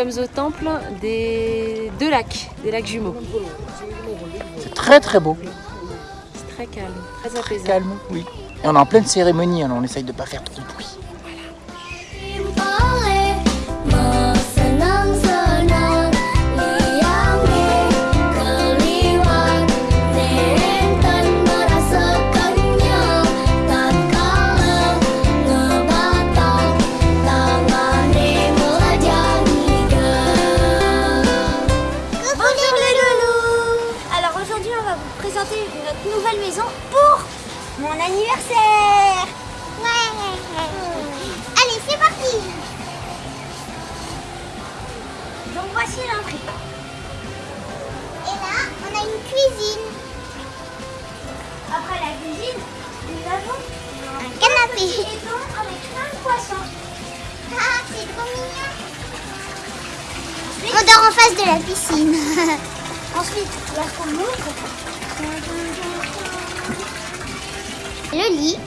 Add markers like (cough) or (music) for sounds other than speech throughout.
sommes au temple des deux lacs, des lacs jumeaux. C'est très très beau. C'est très calme, très Très apaisant. calme, oui. Et on est en pleine cérémonie, alors on essaye de pas faire trop de bruit. Mon anniversaire Allez, c'est parti Donc voici l'entrée. Et là, on a une cuisine. Après la cuisine, nous avons un canapé. Et donc avec plein de poissons. Ah, c'est trop mignon. On dort en face de la piscine. (laughs) Ensuite, lorsqu'on ouvre, le lit.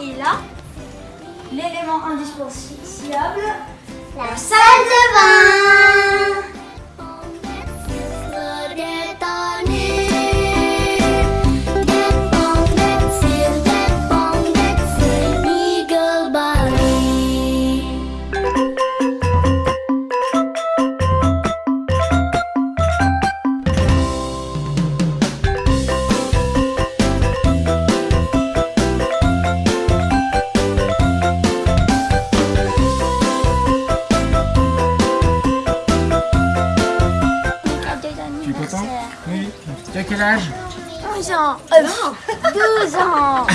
Et là, l'élément indispensable, la salle de bain. Quel âge? 11 ans. Euh, 12 ans.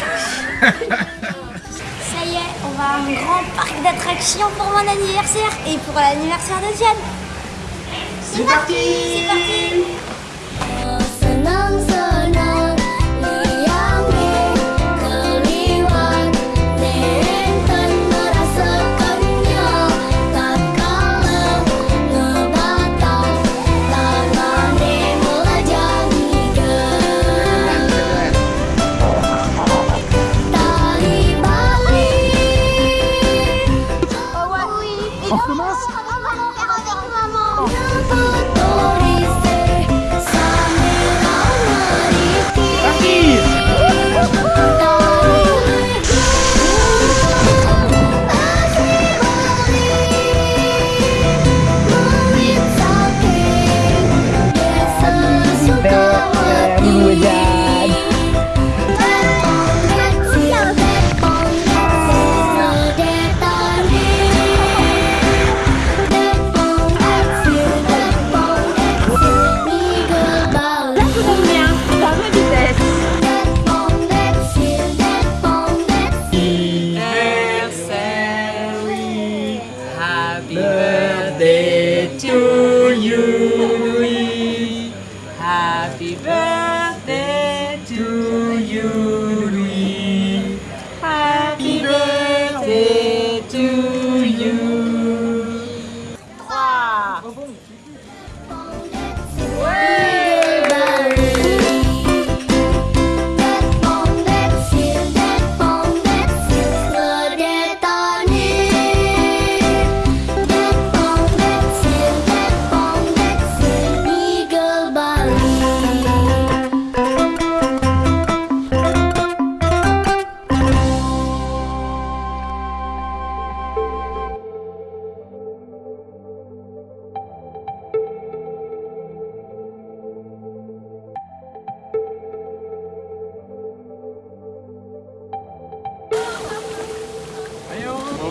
(laughs) Ça y est, on va à un grand parc d'attractions pour mon anniversaire et pour l'anniversaire de Diane. C'est parti C'est parti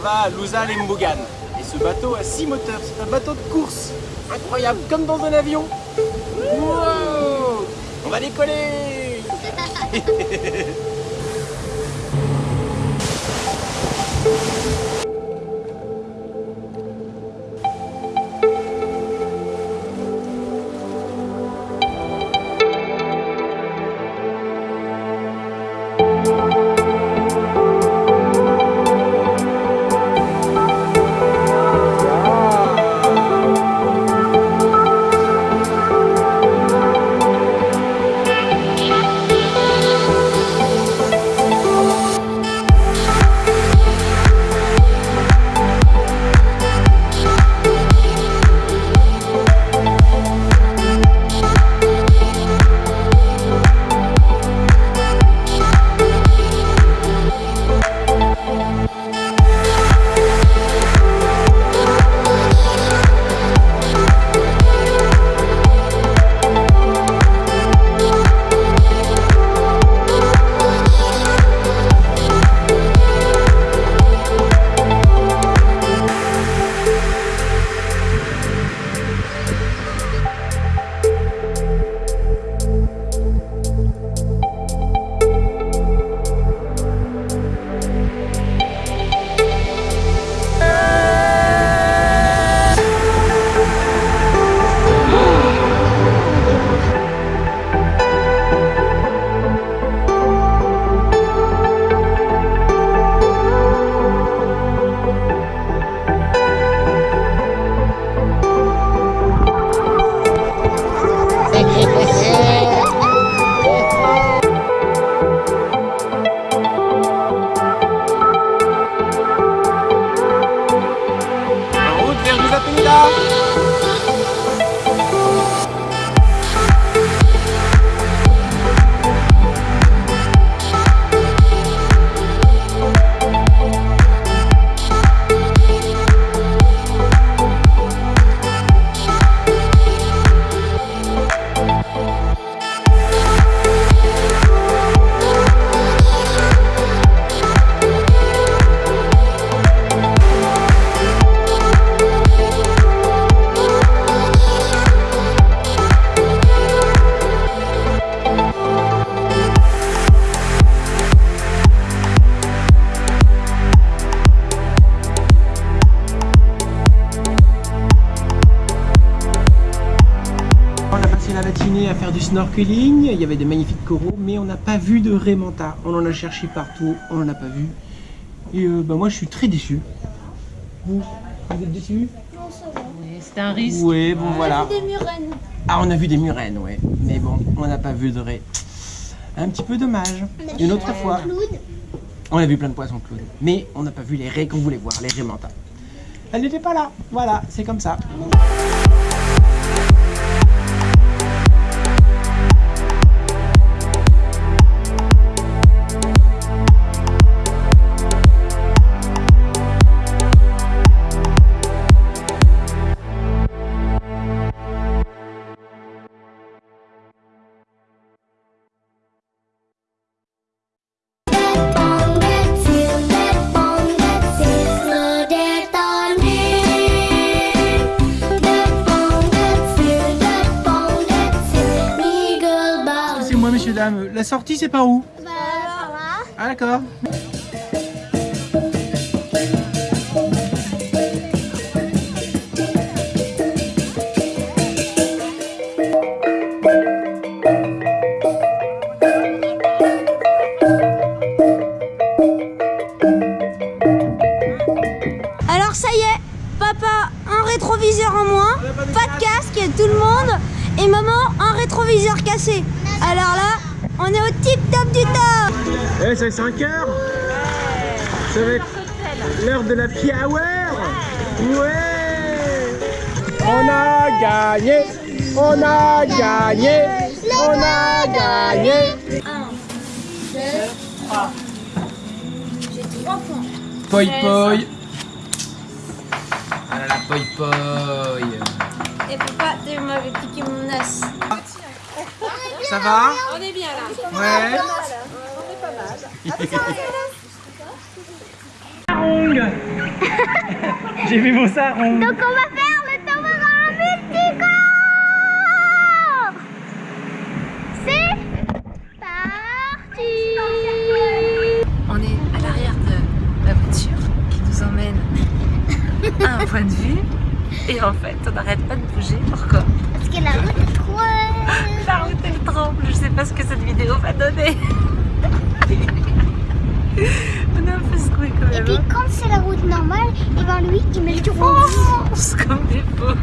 va à et Mbougan. Et ce bateau a 6 moteurs. C'est un bateau de course. Incroyable, comme dans un avion. On va décoller (laughs) à faire du snorkeling, il y avait des magnifiques coraux, mais on n'a pas vu de Raymanta. On en a cherché partout, on n'en a pas vu. Et euh, bah, moi je suis très déçu. Vous, vous êtes déçus C'est un risque. Oui, bon voilà. Des murènes. Ah, on a vu des murènes, ouais. Mais bon, on n'a pas vu de raies. Un petit peu dommage. Une autre fois, Cloud. on a vu plein de poissons clowns. Mais on n'a pas vu les raies qu'on voulait voir, les raies mentales. Elles n'étaient pas là. Voilà, c'est comme ça. La sortie, c'est par où Bah, Ah, d'accord. Eh, ça fait 5 heures Ça va être l'heure de la happy hour. Ouais. On a gagné. On a gagné. On a gagné. J'ai 3 points. Poi poi Ah là là, poi poi Et papa, tu m'avais piqué mon as. Ça va On est bien là. Ouais J'ai vu vos sarongs Donc on va faire le toboggan multicolore C'est parti On est à l'arrière de la voiture qui nous emmène à un point de vue. Et en fait, on n'arrête pas de bouger. Pourquoi? Parce que la route est trop... La route elle tremble. Je sais pas ce que cette vidéo va donner. (laughs) on est un peu secoué quand Et même. puis hein. quand c'est la route normale, et ben lui, il met le (laughs) On fonce comme des fous.